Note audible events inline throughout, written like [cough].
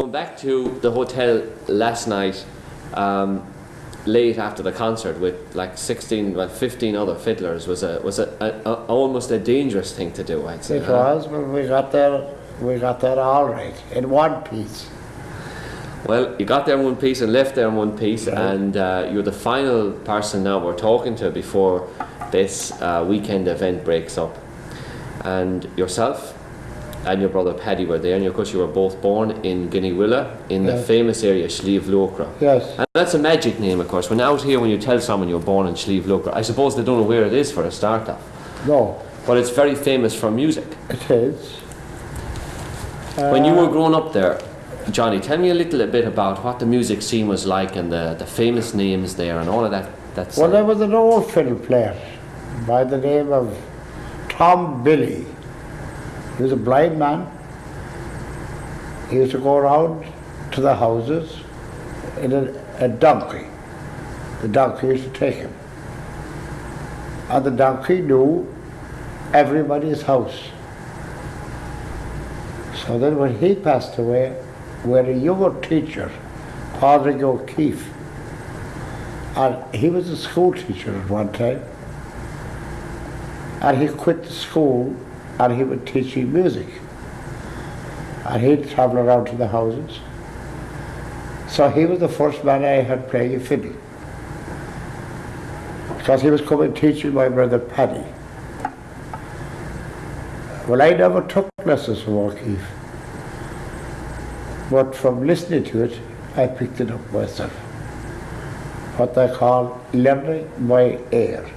Going back to the hotel last night, um, late after the concert with like 16, well 15 other fiddlers was a was a, a, a almost a dangerous thing to do. I'd say. It was, but we got there, we got there all right, in one piece. Well, you got there in one piece and left there in one piece, and uh, you're the final person now we're talking to before this uh, weekend event breaks up. And yourself and your brother Paddy were there, and of course you were both born in Gneeveguilla in the famous area Sliabh Luachra. Yes, And that's a magic name, of course. When out here, when you tell someone you're born in Sliabh Luachra, I suppose they don't know where it is for a start off. no, But it's very famous for music. it is. When you Uh, were growing up there, Johnny, tell me a little bit about what the music scene was like and the, the famous names there and all of that. That's Well, there was an old fiddle player by the name of Tom Billy. He was a blind man. He used to go around to the houses in a, a donkey. The donkey used to take him. And the donkey knew everybody's house. So then when he passed away, we had a younger teacher, Padraig O'Keefe. And he was a school teacher at one time. And he quit the school and he would teach teaching music. And he'd travel around to the houses. So he was the first man I had playing a fiddle. Because he was coming teaching my brother Paddy. Well, I never took lessons from O'Keefe. But from listening to it, I picked it up myself what they call learning by ear.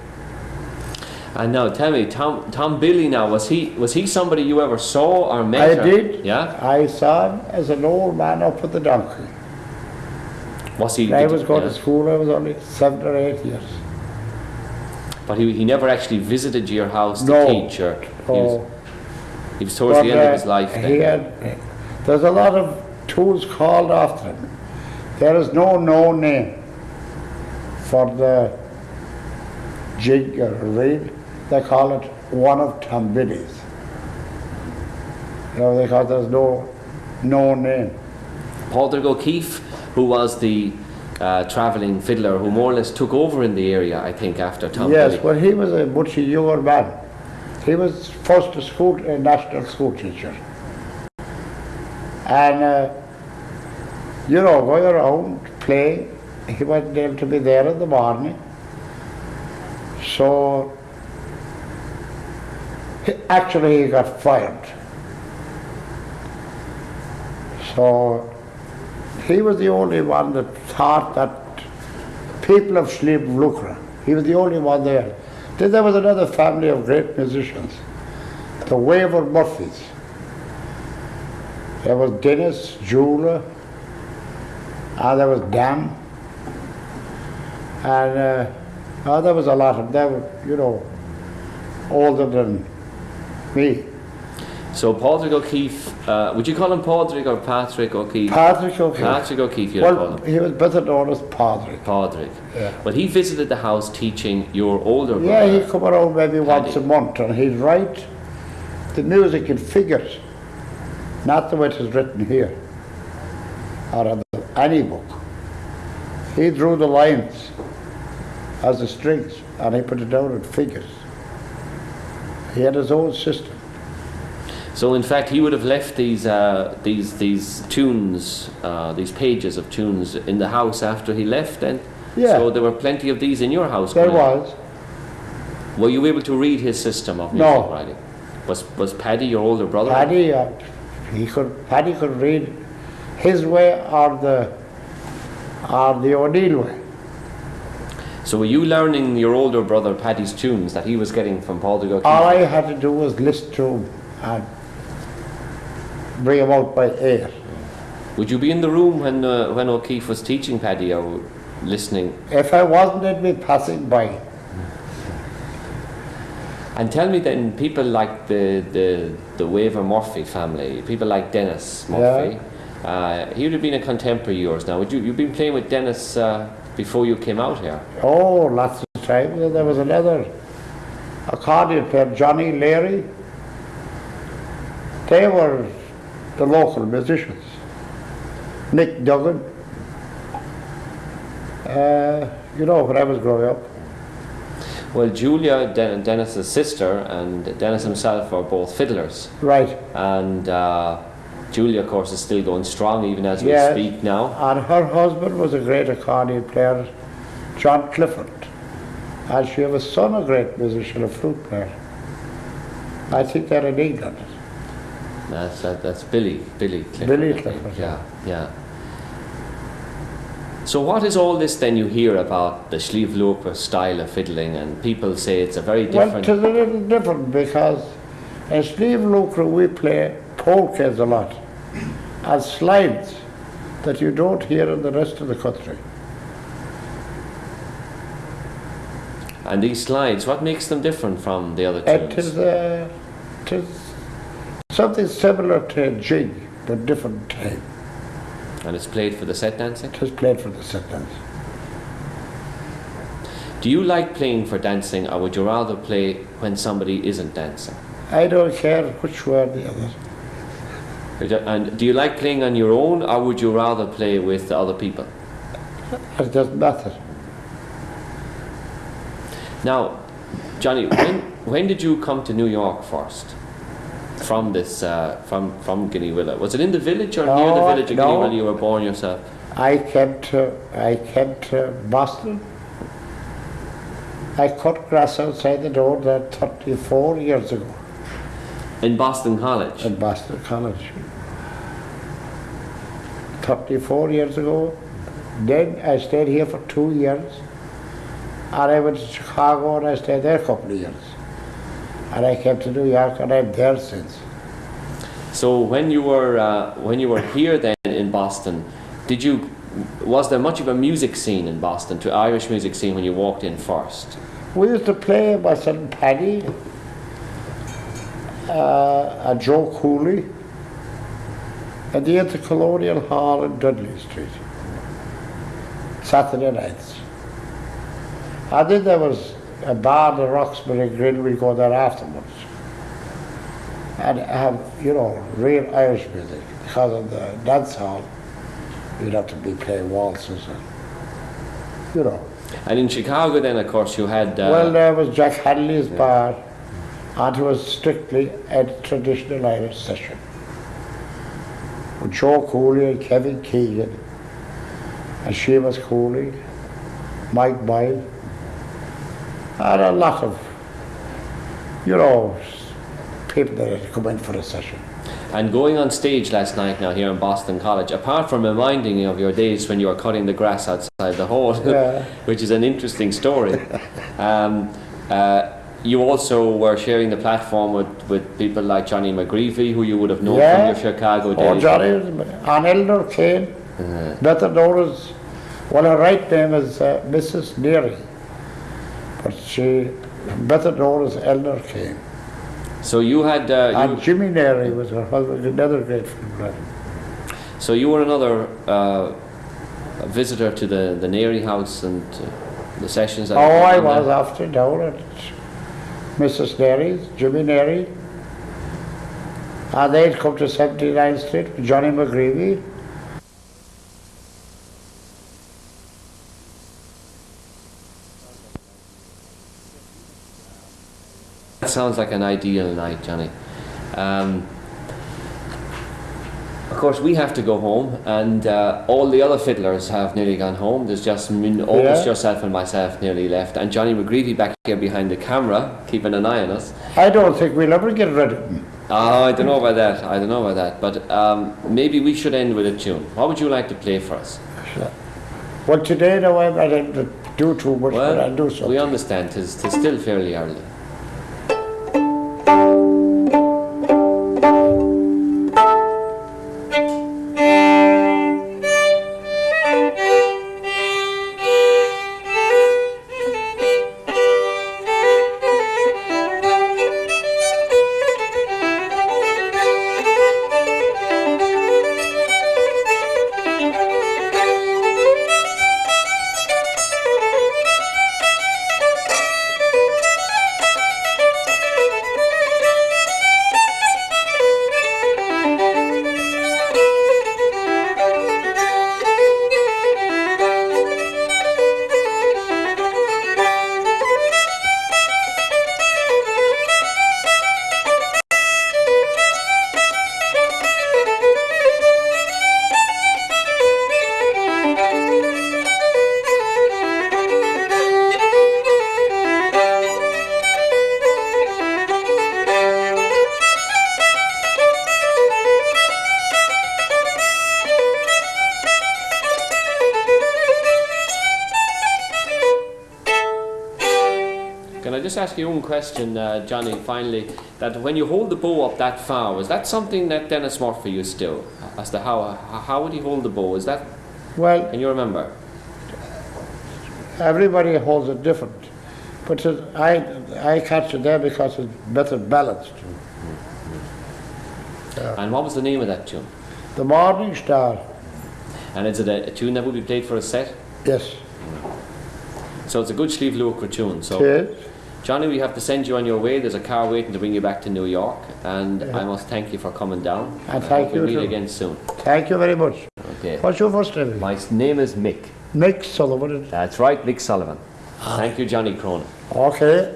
And know. tell me, Tom Tom Billy now was he was he somebody you ever saw or met? I or- did. Yeah. I saw him as an old man up with the donkey. Was he? When I was going yeah. to school, I was only seven or eight years. But he, he never actually visited your house to No. teach or he was, Oh, he was towards but, the end of uh, his life then. He had, there's a lot of tools called after him. There is no known name for the jig or reel. They call it one of Tom Billy's. You know, because there's no known name. Padraig O'Keefe, who was the uh, travelling fiddler who more or less took over in the area, I think, after Tom yes, Billy. well, he was a much younger man. He was first a school, a national school teacher. And, uh, you know, going around playing, he wasn't able to be there in the morning. So, actually, he got fired. So, he was the only one that thought that people of Sliabh Luachra, he was the only one there. Then there was another family of great musicians, the Weaver Murphys. There was Dennis, Julia, and there was Dan. And uh, oh, there was a lot of them, you know, older than me. So Padraig O'Keefe, uh, would you call him Padraig or Patrick O'Keefe? Patrick O'Keefe. Patrick O'Keefe, Well, him. he was better known as Patrick. Padraig. Yeah. But he visited the house teaching your older brother. Yeah, he'd come around maybe once a month and he'd write the music in figures, not the way it is written here or on any book. He drew the lines as the strings and he put it down in figures. He had his own system. So in fact, he would have left these uh, these these tunes, uh, these pages of tunes in the house after he left. Then, Yeah. So there were plenty of these in your house. There was. Were you able to read his system of music No. writing? Was was Paddy your older brother? Paddy, uh, he could, Paddy could read his way or the, or the O'Neill way. So were you learning your older brother Paddy's tunes that he was getting from Padraig O'Keefe? All I had to do was listen to him and bring him out by ear. Would you be in the room when uh, when O'Keefe was teaching Paddy or listening? If I wasn't, I'd be passing by. And tell me then, people like the the the Weaver Murphy family, people like Dennis Murphy, uh, he would have been a contemporary of yours now. Would you you've been playing with Dennis uh, before you came out here? Oh, lots of times. And There was another accordion player, Johnny Leary. They were the local musicians. Nick Duggan. Uh, you know, when I was growing up. Well, Julia, Den- Dennis's sister, and Dennis himself are both fiddlers. Right. And uh, Julia, of course, is still going strong even as we Yes. speak now. And her husband was a great accordion player, John Clifford. And she have a son, a great musician, a flute player. I think they're in England. That's, that, that's Billy. Billy Clifford. Billy Clifford, Yeah, yeah. So, what is all this then you hear about the Sliabh Luachra style of fiddling? And people say it's a very Well, different. it's a little different because in Steve we play polkas a lot and slides that you don't hear in the rest of the country. and these slides, what makes them different from the other tunes? is, uh, it is something similar to a jig, but different time. And it's played for the set dancing? It is played for the set dance. Do you like playing for dancing, or would you rather play when somebody isn't dancing? I don't care which way or the other. And do you like playing on your own, or would you rather play with the other people? It doesn't matter. Now, Johnny, when, when did you come to New York first? From this, uh, from from Gneeveguilla. Was it in the village or near the village of no. Gneeveguilla you were born yourself? I came to I came to Boston. I cut grass outside the door there 34 years ago In Boston College. at Boston College. 34 years ago. Then I stayed here for two years. And I went to Chicago and I stayed there a couple of years. And I came to New York and I'm there since. So when you were uh, when you were here then in Boston, did you was there much of a music scene in Boston, to Irish music scene when you walked in first? We used to play my son Paddy, uh, Joe Cooley, at the Intercolonial Hall in Dudley Street, Saturday nights. And then there was a bar, in the Roxbury Grill, we'd go there afterwards. And have, you know, real Irish music, because of the dance hall, you'd have to be playing waltzes and, you know. And in Chicago then of course you had uh, Well, there was Jack Hadley's bar, and it was strictly a traditional Irish session. With Joe Cooley and Kevin Keegan, and Seamus Cooley, Mike Boyle, and a lot of, you know, people that had come in for a session. And going on stage last night now here in Boston College, apart from reminding you of your days when you were cutting the grass outside the hall, Yeah. [laughs] which is an interesting story, [laughs] um, uh, you also were sharing the platform with, with people like Johnny McGreevy, who you would have known Yeah. from your Chicago days. Oh, days. Johnny, and Eleanor Kane, better known as, well, her right name is uh, Mrs. Neary, but she, better known as Eleanor Kane. So you had uh, And Jimmy Neary was her husband, another great friend. so you were another uh, visitor to the the Neary house and uh, the sessions. That Oh, I was there. after down at Mrs. Neary's, Jimmy Neary. And they'd come to 79th Street Johnny McGreevy. That sounds like an ideal night, Johnny. Um, of course, we have to go home, and uh, all the other fiddlers have nearly gone home. There's just almost Yeah. yourself and myself nearly left, and Johnny McGreevy back here behind the camera, keeping an eye on us. I don't think we'll ever get rid of him. Oh, I don't know about that. I don't know about that. But um, maybe we should end with a tune. What would you like to play for us? Well, today, now, I don't do too much, but I'll do Well, something. we understand. Tis still fairly early. Ask you one question, uh, Johnny, finally, that when you hold the bow up that far, is that something that Dennis Murphy used to do? As to how, how would he hold the bow? Is that, Well, can you remember? everybody holds it different. But it- I, I catch it there because it's better balanced. And what was the name of that tune? The Morning Star, And is it a, a tune that would be played for a set? yes, So it's a good Sliabh Luachra tune. So yes. Johnny, we have to send you on your way. There's a car waiting to bring you back to New York, and Yeah. I must thank you for coming down. And I thank hope we'll you meet again soon. Thank you very much. Okay. What's your first name? My name is Mick. Mick Sullivan. That's right, Mick Sullivan. Ah. Thank you, Johnny Cronin. Okay.